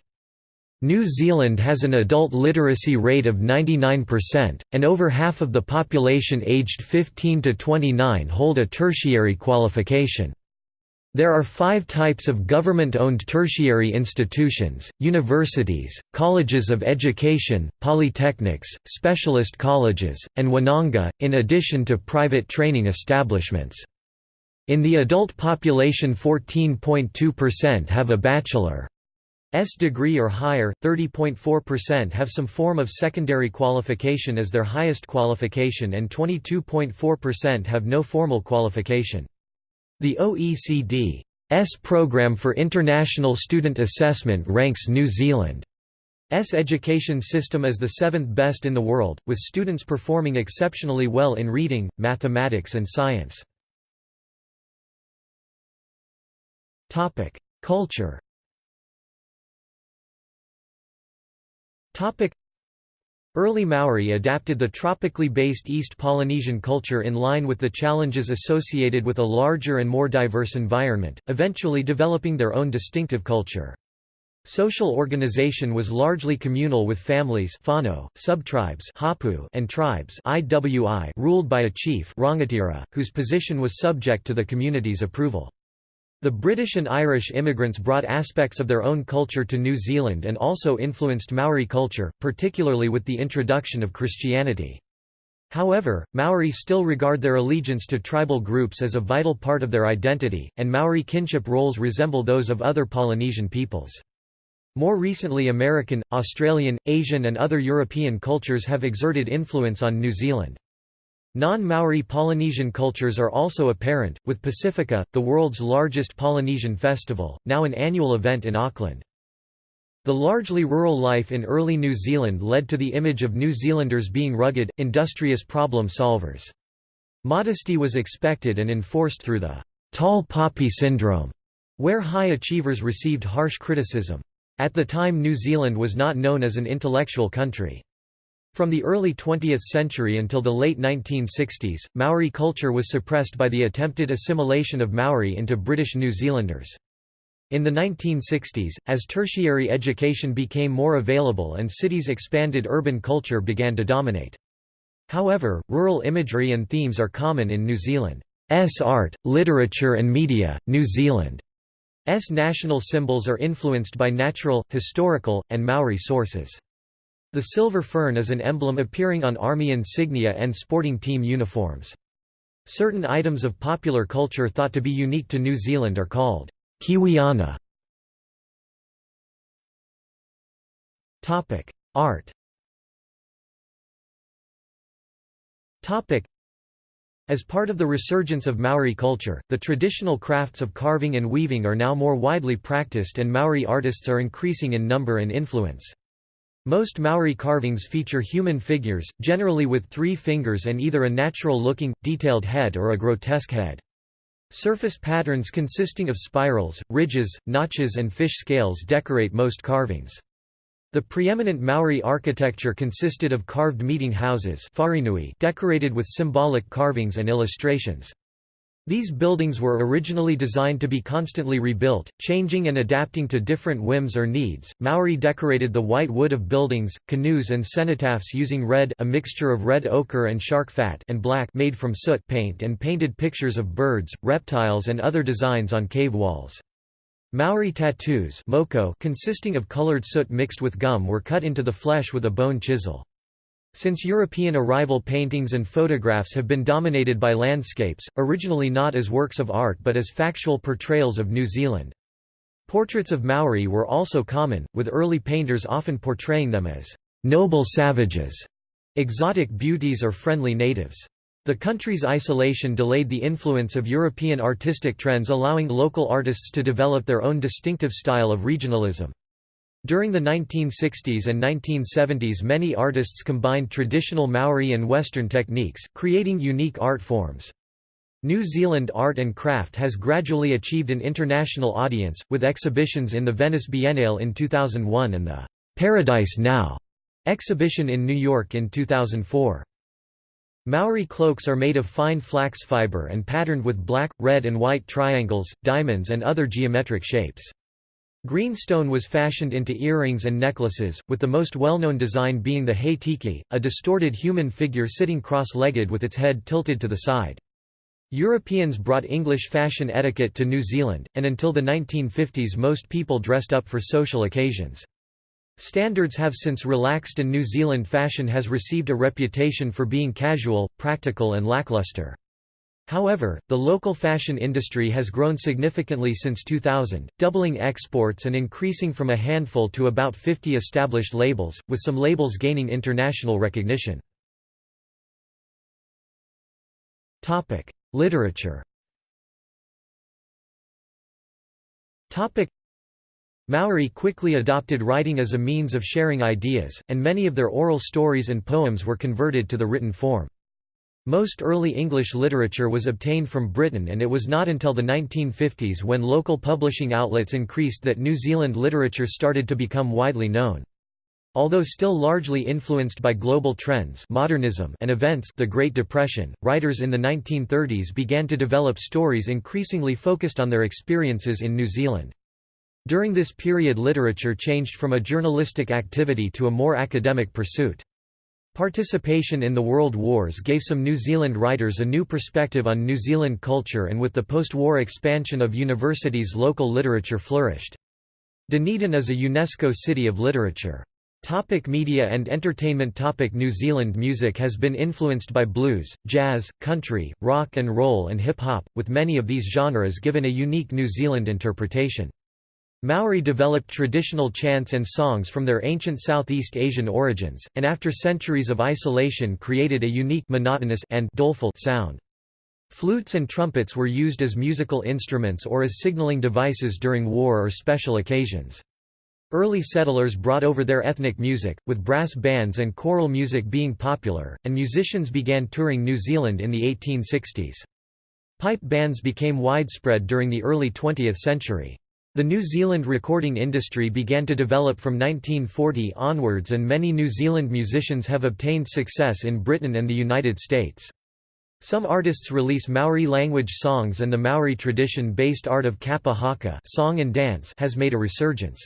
New Zealand has an adult literacy rate of 99%, and over half of the population aged 15 to 29 hold a tertiary qualification. There are five types of government-owned tertiary institutions, universities, colleges of education, polytechnics, specialist colleges, and Wananga, in addition to private training establishments. In the adult population 14.2% have a bachelor's degree or higher, 30.4% have some form of secondary qualification as their highest qualification and 22.4% have no formal qualification. The OECD's Programme for International Student Assessment ranks New Zealand's education system as the seventh best in the world, with students performing exceptionally well in reading, mathematics and science. Culture Early Maori adapted the tropically based East Polynesian culture in line with the challenges associated with a larger and more diverse environment, eventually developing their own distinctive culture. Social organization was largely communal with families whānau, subtribes hapu, and tribes IWI ruled by a chief rangatira, whose position was subject to the community's approval. The British and Irish immigrants brought aspects of their own culture to New Zealand and also influenced Maori culture, particularly with the introduction of Christianity. However, Maori still regard their allegiance to tribal groups as a vital part of their identity, and Maori kinship roles resemble those of other Polynesian peoples. More recently American, Australian, Asian and other European cultures have exerted influence on New Zealand. Non-Maori Polynesian cultures are also apparent, with Pasifika, the world's largest Polynesian festival, now an annual event in Auckland. The largely rural life in early New Zealand led to the image of New Zealanders being rugged, industrious problem solvers. Modesty was expected and enforced through the tall poppy syndrome, where high achievers received harsh criticism. At the time New Zealand was not known as an intellectual country. From the early 20th century until the late 1960s, Maori culture was suppressed by the attempted assimilation of Maori into British New Zealanders. In the 1960s, as tertiary education became more available and cities expanded urban culture began to dominate. However, rural imagery and themes are common in New Zealand's art, literature and media. New Zealand's national symbols are influenced by natural, historical, and Maori sources. The silver fern is an emblem appearing on army insignia and sporting team uniforms. Certain items of popular culture thought to be unique to New Zealand are called Kiwiana. Art as part of the resurgence of Maori culture, the traditional crafts of carving and weaving are now more widely practiced and Maori artists are increasing in number and influence. Most Maori carvings feature human figures, generally with three fingers and either a natural-looking, detailed head or a grotesque head. Surface patterns consisting of spirals, ridges, notches and fish scales decorate most carvings. The preeminent Maori architecture consisted of carved meeting houses decorated with symbolic carvings and illustrations. These buildings were originally designed to be constantly rebuilt, changing and adapting to different whims or needs. Maori decorated the white wood of buildings, canoes and cenotaphs using red, a mixture of red ochre and shark fat, and black made from soot paint and painted pictures of birds, reptiles and other designs on cave walls. Maori tattoos moko consisting of colored soot mixed with gum were cut into the flesh with a bone chisel. Since European arrival paintings and photographs have been dominated by landscapes, originally not as works of art but as factual portrayals of New Zealand. Portraits of Maori were also common, with early painters often portraying them as noble savages, exotic beauties or friendly natives. The country's isolation delayed the influence of European artistic trends allowing local artists to develop their own distinctive style of regionalism. During the 1960s and 1970s many artists combined traditional Maori and Western techniques, creating unique art forms. New Zealand art and craft has gradually achieved an international audience, with exhibitions in the Venice Biennale in 2001 and the Paradise Now exhibition in New York in 2004. Maori cloaks are made of fine flax fiber and patterned with black, red and white triangles, diamonds and other geometric shapes. Green stone was fashioned into earrings and necklaces, with the most well-known design being the hei tiki, a distorted human figure sitting cross-legged with its head tilted to the side. Europeans brought English fashion etiquette to New Zealand, and until the 1950s most people dressed up for social occasions. Standards have since relaxed and New Zealand fashion has received a reputation for being casual, practical and lackluster. However, the local fashion industry has grown significantly since 2000, doubling exports and increasing from a handful to about 50 established labels, with some labels gaining international recognition. Literature Maori quickly adopted writing as a means of sharing ideas, and many of their oral stories and poems were converted to the written form. Most early English literature was obtained from Britain and it was not until the 1950s when local publishing outlets increased that New Zealand literature started to become widely known. Although still largely influenced by global trends modernism and events the Great Depression, writers in the 1930s began to develop stories increasingly focused on their experiences in New Zealand. During this period literature changed from a journalistic activity to a more academic pursuit. Participation in the World Wars gave some New Zealand writers a new perspective on New Zealand culture and with the post-war expansion of universities local literature flourished. Dunedin is a UNESCO City of Literature. Topic media and entertainment Topic New Zealand music has been influenced by blues, jazz, country, rock and roll and hip-hop, with many of these genres given a unique New Zealand interpretation. Maori developed traditional chants and songs from their ancient Southeast Asian origins, and after centuries of isolation created a unique monotonous and doleful sound. Flutes and trumpets were used as musical instruments or as signaling devices during war or special occasions. Early settlers brought over their ethnic music, with brass bands and choral music being popular, and musicians began touring New Zealand in the 1860s. Pipe bands became widespread during the early 20th century. The New Zealand recording industry began to develop from 1940 onwards and many New Zealand musicians have obtained success in Britain and the United States. Some artists release Maori language songs and the Maori tradition-based art of kapa haka song and dance has made a resurgence.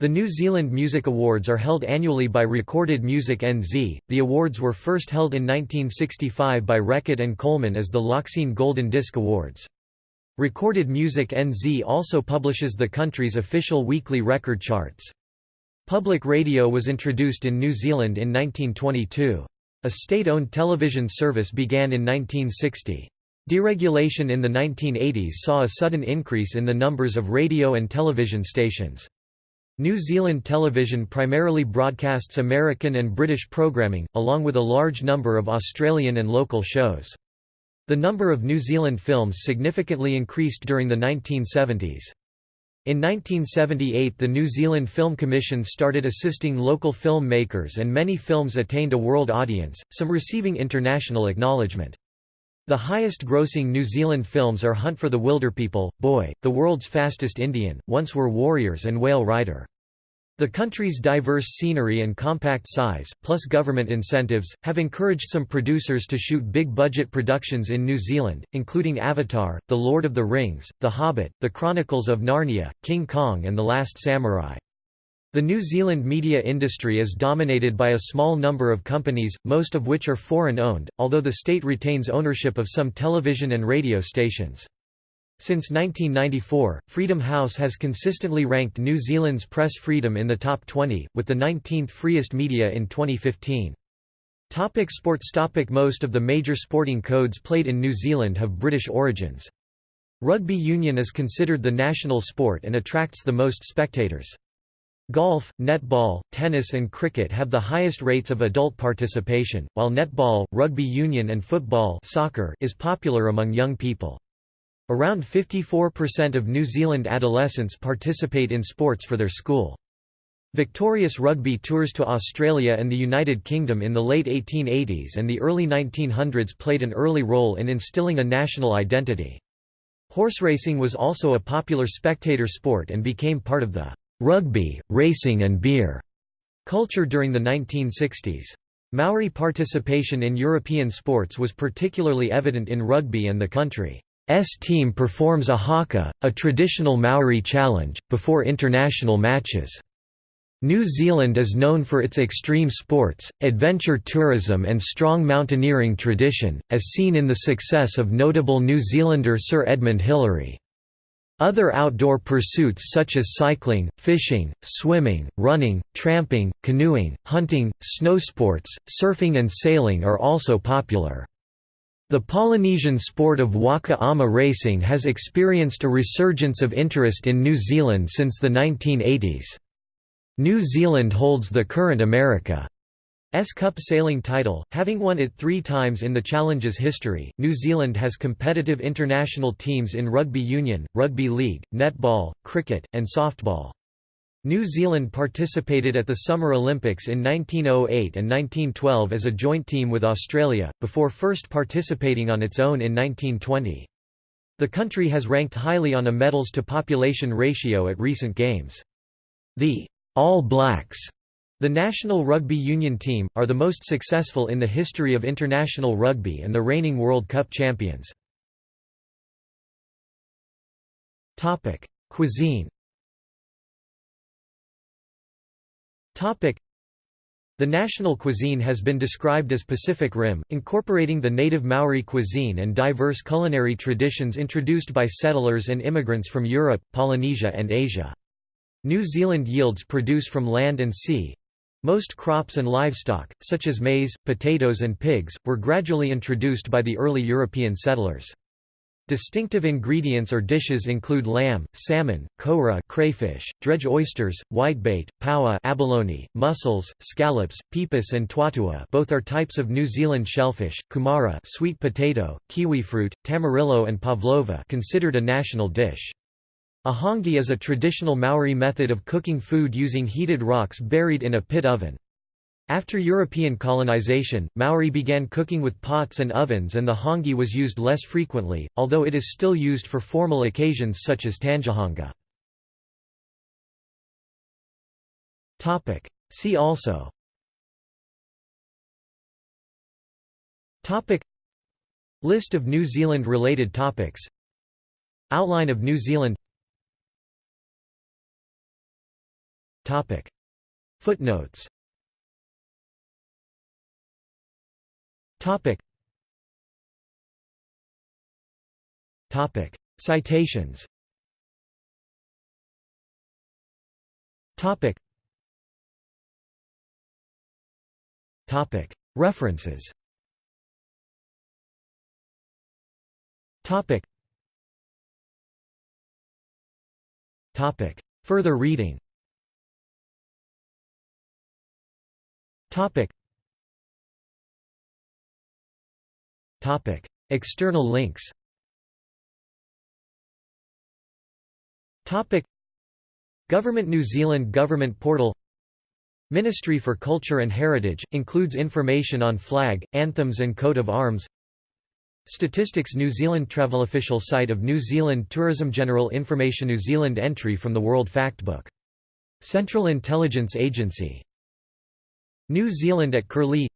The New Zealand Music Awards are held annually by Recorded Music NZ. The awards were first held in 1965 by Reckitt and Colman as the Loxene Golden Disc Awards. Recorded Music NZ also publishes the country's official weekly record charts. Public radio was introduced in New Zealand in 1922. A state-owned television service began in 1960. Deregulation in the 1980s saw a sudden increase in the numbers of radio and television stations. New Zealand television primarily broadcasts American and British programming, along with a large number of Australian and local shows. The number of New Zealand films significantly increased during the 1970s. In 1978 the New Zealand Film Commission started assisting local film makers and many films attained a world audience, some receiving international acknowledgement. The highest grossing New Zealand films are Hunt for the Wilderpeople, Boy, The World's Fastest Indian, Once Were Warriors and Whale Rider. The country's diverse scenery and compact size, plus government incentives, have encouraged some producers to shoot big-budget productions in New Zealand, including Avatar, The Lord of the Rings, The Hobbit, The Chronicles of Narnia, King Kong and The Last Samurai. The New Zealand media industry is dominated by a small number of companies, most of which are foreign-owned, although the state retains ownership of some television and radio stations. Since 1994, Freedom House has consistently ranked New Zealand's press freedom in the top 20, with the 19th freest media in 2015. Topic sports Topic Most of the major sporting codes played in New Zealand have British origins. Rugby union is considered the national sport and attracts the most spectators. Golf, netball, tennis and cricket have the highest rates of adult participation, while netball, rugby union and football soccer is popular among young people. Around 54% of New Zealand adolescents participate in sports for their school. Victorious rugby tours to Australia and the United Kingdom in the late 1880s and the early 1900s played an early role in instilling a national identity. Horse racing was also a popular spectator sport and became part of the rugby, racing and beer culture during the 1960s. Maori participation in European sports was particularly evident in rugby and the country. S team performs a haka, a traditional Maori challenge, before international matches. New Zealand is known for its extreme sports, adventure tourism and strong mountaineering tradition, as seen in the success of notable New Zealander Sir Edmund Hillary. Other outdoor pursuits such as cycling, fishing, swimming, running, tramping, canoeing, hunting, snowsports, surfing and sailing are also popular. The Polynesian sport of waka ama racing has experienced a resurgence of interest in New Zealand since the 1980s. New Zealand holds the current America's Cup sailing title, having won it three times in the Challenge's history. New Zealand has competitive international teams in rugby union, rugby league, netball, cricket, and softball. New Zealand participated at the Summer Olympics in 1908 and 1912 as a joint team with Australia, before first participating on its own in 1920. The country has ranked highly on a medals-to-population ratio at recent games. The All Blacks, the national rugby union team, are the most successful in the history of international rugby and the reigning World Cup champions. Cuisine The national cuisine has been described as Pacific Rim, incorporating the native Maori cuisine and diverse culinary traditions introduced by settlers and immigrants from Europe, Polynesia and Asia. New Zealand yields produce from land and sea. Most crops and livestock, such as maize, potatoes and pigs, were gradually introduced by the early European settlers. Distinctive ingredients or dishes include lamb, salmon, koura crayfish, dredge oysters, whitebait, paua abalone, mussels, scallops, peepus and tuatua both are types of New Zealand shellfish, kumara sweet potato, kiwifruit, tamarillo and pavlova considered a national dish. A hangi is a traditional Maori method of cooking food using heated rocks buried in a pit oven. After European colonization, Maori began cooking with pots and ovens and the hangi was used less frequently, although it is still used for formal occasions such as tangihanga. See also. Topic. List of New Zealand related topics. Outline of New Zealand. Topic. Footnotes Topic. Topic. Citations Topic. Topic. References Topic. Topic. Further reading Topic. External links. Topic: Government New Zealand Government Portal Ministry for Culture and Heritage, includes information on flag, anthems and coat of arms Statistics New Zealand Travel Official site of New Zealand Tourism General Information New Zealand entry from the World Factbook. Central Intelligence Agency New Zealand at Curlie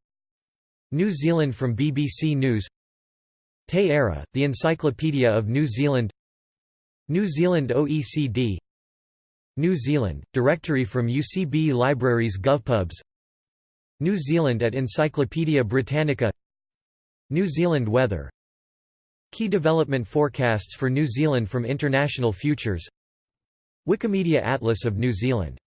New Zealand from BBC News Te Ara, the Encyclopedia of New Zealand New Zealand OECD New Zealand, directory from UCB Libraries GovPubs New Zealand at Encyclopaedia Britannica New Zealand weather Key development forecasts for New Zealand from International Futures Wikimedia Atlas of New Zealand